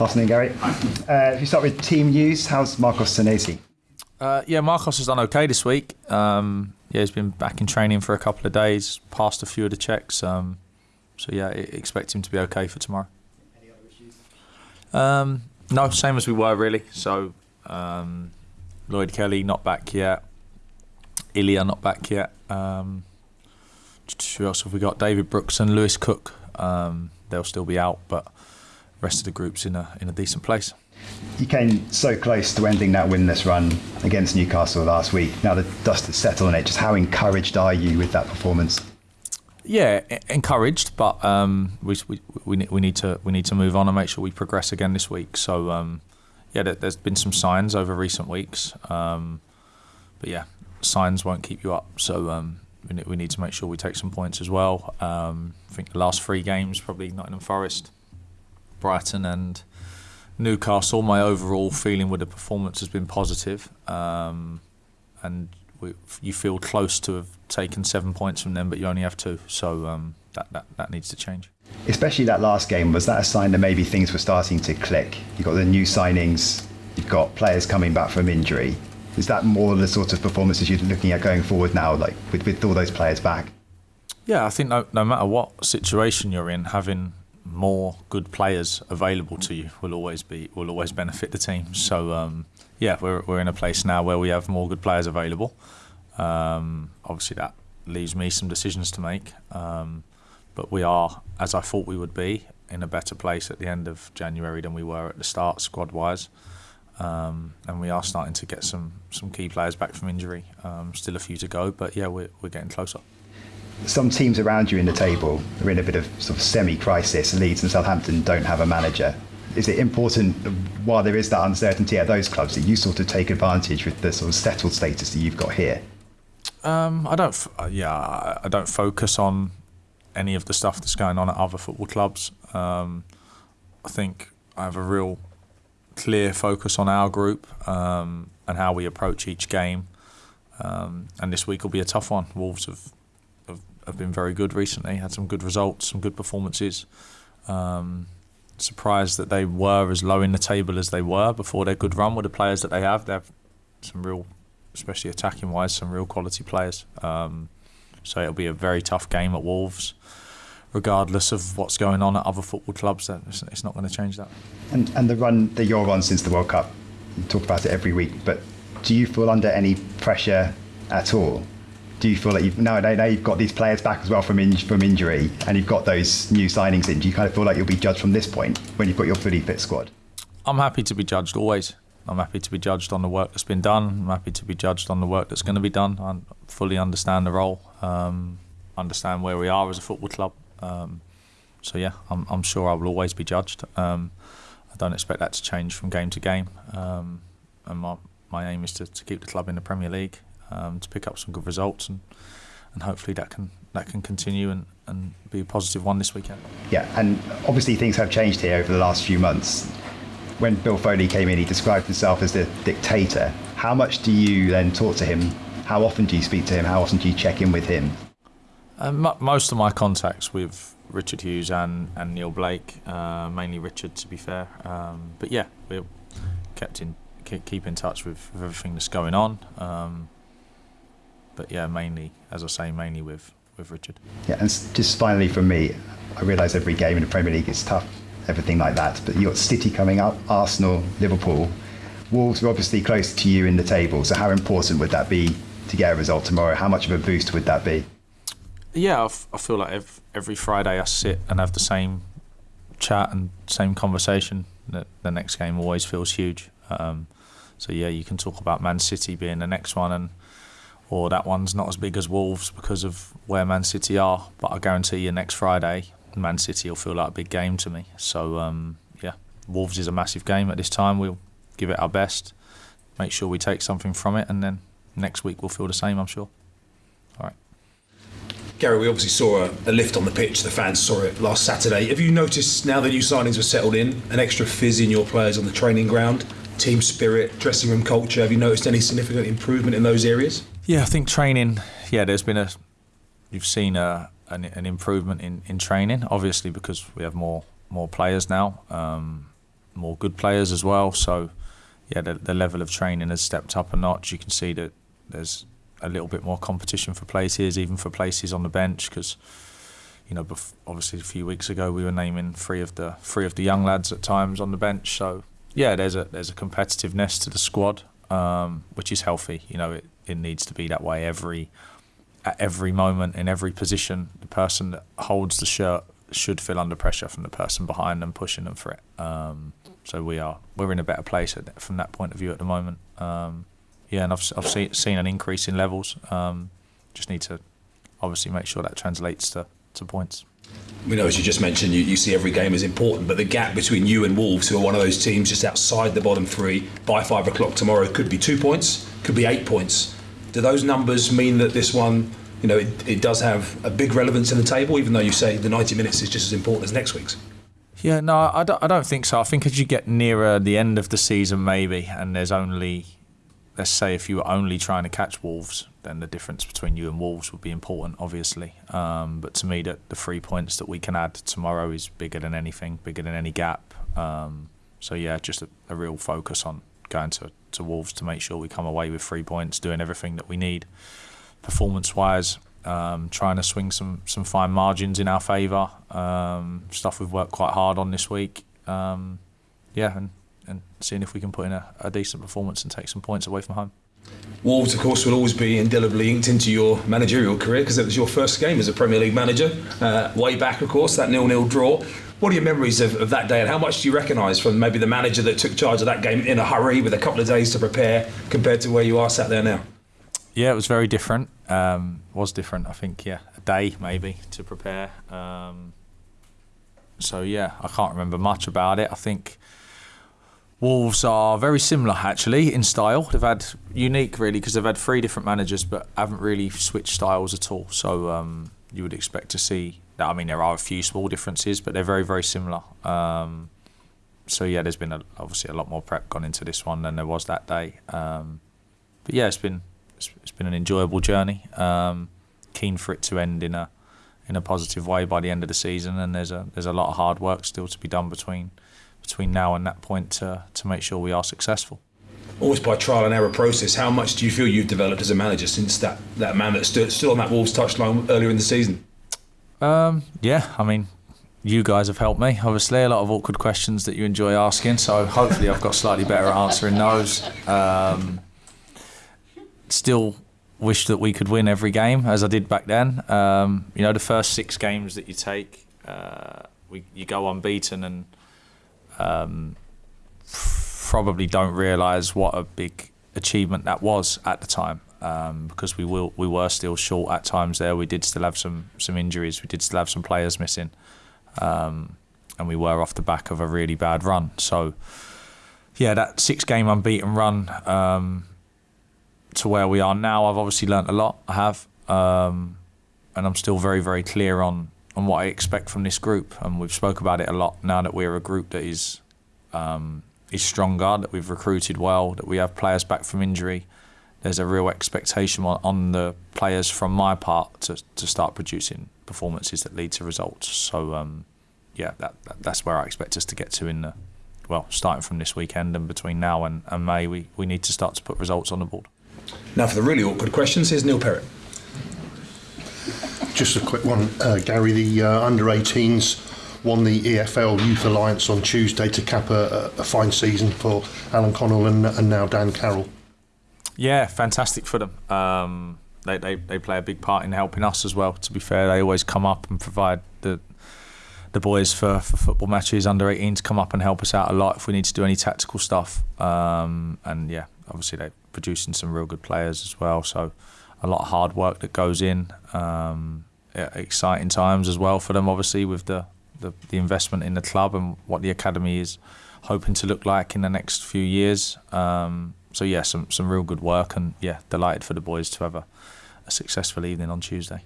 Afternoon, Gary. Uh, if you start with team news, how's Marcos Senesi? Uh, yeah, Marcos has done okay this week. Um, yeah, he's been back in training for a couple of days, passed a few of the checks. Um, so yeah, I expect him to be okay for tomorrow. Any other issues? Um, no, same as we were really. So um, Lloyd Kelly not back yet. Ilya not back yet. Um, who else have we got? David Brooks and Lewis Cook. Um, they'll still be out, but rest of the group's in a in a decent place. You came so close to ending that winless run against Newcastle last week. Now the dust has settled on it. Just how encouraged are you with that performance? Yeah, encouraged, but um, we, we, we, we need to we need to move on and make sure we progress again this week. So um, yeah, there's been some signs over recent weeks, um, but yeah, signs won't keep you up. So um, we need to make sure we take some points as well. Um, I think the last three games, probably Nottingham Forest, Brighton, and Newcastle. My overall feeling with the performance has been positive, um, and we, you feel close to have taken seven points from them, but you only have two. So um, that, that that needs to change. Especially that last game, was that a sign that maybe things were starting to click? You got the new signings, you've got players coming back from injury. Is that more the sort of performances you're looking at going forward now, like with, with all those players back? Yeah, I think no, no matter what situation you're in, having more good players available to you will always be will always benefit the team. So um, yeah, we're we're in a place now where we have more good players available. Um, obviously, that leaves me some decisions to make, um, but we are, as I thought we would be, in a better place at the end of January than we were at the start, squad wise. Um, and we are starting to get some some key players back from injury. Um, still a few to go, but yeah, we're we're getting closer. Some teams around you in the table are in a bit of sort of semi-crisis. Leeds and Southampton don't have a manager. Is it important, while there is that uncertainty at those clubs, that you sort of take advantage with the sort of settled status that you've got here? Um, I don't. F- uh, yeah, I don't focus on any of the stuff that's going on at other football clubs. Um, I think I have a real clear focus on our group um, and how we approach each game. Um, and this week will be a tough one. Wolves have, have, been very good recently, had some good results, some good performances. Um, surprised that they were as low in the table as they were before their good run with the players that they have. They have some real, especially attacking wise, some real quality players. Um, so it'll be a very tough game at Wolves regardless of what's going on at other football clubs. It's not going to change that. And, and the run that you're on since the World Cup, you talk about it every week, but do you feel under any pressure at all? Do you feel like you've now, now you've got these players back as well from in, from injury, and you've got those new signings in? Do you kind of feel like you'll be judged from this point when you've got your fully fit squad? I'm happy to be judged always. I'm happy to be judged on the work that's been done. I'm happy to be judged on the work that's going to be done. I fully understand the role, um, understand where we are as a football club, um, so yeah, I'm, I'm sure I will always be judged. Um, I don't expect that to change from game to game. Um, and my, my aim is to, to keep the club in the Premier League, um, to pick up some good results, and and hopefully that can that can continue and, and be a positive one this weekend. Yeah, and obviously things have changed here over the last few months. When Bill Foley came in, he described himself as the dictator. How much do you then talk to him? How often do you speak to him? How often do you check in with him? Um, most of my contacts with Richard Hughes and, and Neill Blake, uh, mainly Richard to be fair. Um, but yeah, we're kept in keep in touch with, with everything that's going on. Um, but yeah, mainly, as I say, mainly with, with Richard. Yeah, and just finally for me, I realise every game in the Premier League is tough, everything like that. But you got City coming up, Arsenal, Liverpool. Wolves are obviously close to you in the table. So how important would that be to get a result tomorrow? How much of a boost would that be? Yeah, I, f- I feel like every, every Friday I sit and have the same chat and same conversation. The, the next game always feels huge. Um, so yeah, you can talk about Man City being the next one, and or that one's not as big as Wolves because of where Man City are. But I guarantee you, next Friday, Man City will feel like a big game to me. So um, yeah, Wolves is a massive game at this time. We'll give it our best, make sure we take something from it, and then next week we'll feel the same. I'm sure. All right. Gary, we obviously saw a, lift on the pitch. The fans saw it last Saturday. Have you noticed now the new signings were settled in, an extra fizz in your players on the training ground, team spirit, dressing room culture? Have you noticed any significant improvement in those areas? Yeah, I think training. Yeah, there's been a. You've seen a an, an improvement in, in training, obviously because we have more more players now. Um, more good players as well. So yeah, the, the level of training has stepped up a notch. You can see that there's a little bit more competition for places, even for places on the bench, because you know, obviously a few weeks ago we were naming three of the three of the young lads at times on the bench. So yeah, there's a there's a competitiveness to the squad, um, which is healthy. You know, it, it needs to be that way every at every moment in every position. The person that holds the shirt should feel under pressure from the person behind them pushing them for it. Um, so we are we're in a better place from that point of view at the moment. Um, yeah, and I've I've see, seen an increase in levels. Um, just need to obviously make sure that translates to, to points. We know, as you just mentioned, you, you see every game as important, but the gap between you and Wolves, who are one of those teams just outside the bottom three, by five o'clock tomorrow could be two points, could be eight points. Do those numbers mean that this one, you know, it, it does have a big relevance in the table, even though you say the 90 minutes is just as important as next week's? Yeah, no, I don't, I don't think so. I think as you get nearer the end of the season, maybe, and there's only, let's say, if you were only trying to catch Wolves, then the difference between you and Wolves would be important, obviously. Um, but to me, that the three points that we can add tomorrow is bigger than anything, bigger than any gap. Um, so yeah, just a, a, real focus on going to, to Wolves to make sure we come away with three points, doing everything that we need, performance-wise um, trying to swing some some fine margins in our favour. Um, stuff we've worked quite hard on this week. Um, yeah, and, and seeing if we can put in a, a, decent performance and take some points away from home. Wolves, of course, will always be indelibly inked into your managerial career because it was your first game as a Premier League manager, uh, way back, of course, that nil-nil draw. What are your memories of, of that day, and how much do you recognise from maybe the manager that took charge of that game in a hurry with a couple of days to prepare compared to where you are sat there now? Yeah, it was very different. Um, was different. I think yeah, a day maybe to prepare. Um, so yeah, I can't remember much about it. I think Wolves are very similar actually in style. They've had unique really because they've had three different managers, but haven't really switched styles at all. So um, you would expect to see that. I mean, there are a few small differences, but they're very very similar. Um, so yeah, there's been a, obviously a lot more prep gone into this one than there was that day. Um, but yeah, it's been it's, it's been an enjoyable journey. Um, keen for it to end in a in a positive way by the end of the season, and there's a there's a lot of hard work still to be done between between now and that point to to make sure we are successful. Always by trial and error process. How much do you feel you've developed as a manager since that, that man that stood still on that Wolves touchline earlier in the season? Um, yeah, I mean, you guys have helped me. Obviously, a lot of awkward questions that you enjoy asking. So hopefully, I've got slightly better at answering those. Um, still wish that we could win every game as I did back then. Um, you know, the first six games that you take, uh, we, you go unbeaten and um, probably don't realise what a big achievement that was at the time. Um, because we will, we were still short at times there. We did still have some some injuries. We did still have some players missing, um, and we were off the back of a really bad run. So, yeah, that six game unbeaten run um, to where we are now, I've obviously learnt a lot. I have, um, and I'm still very, very clear on on what I expect from this group. And we've spoke about it a lot now that we're a group that is um, is stronger, that we've recruited well, that we have players back from injury. There's a real expectation on, on the players from my part to, to start producing performances that lead to results. So um, yeah, that, that, that's where I expect us to get to in the well, starting from this weekend and between now and, and May, we, we need to start to put results on the board. Now, for the really awkward questions, here's Neil Perrett. Just a quick one, uh, Gary. The uh, under 18s won the EFL Youth Alliance on Tuesday to cap a, a fine season for Alan Connell and, and, now Dan Carroll. Yeah, fantastic for them. Um, they, they, they play a big part in helping us as well. To be fair, they always come up and provide the the boys for, for football matches under 18s come up and help us out a lot if we need to do any tactical stuff. Um, and yeah, obviously they're producing some real good players as well. So a lot of hard work that goes in. Um, exciting times as well for them, obviously, with the, the, the, investment in the club and what the academy is hoping to look like in the next few years. Um, so yeah, some some real good work, and yeah, delighted for the boys to have a, a successful evening on Tuesday.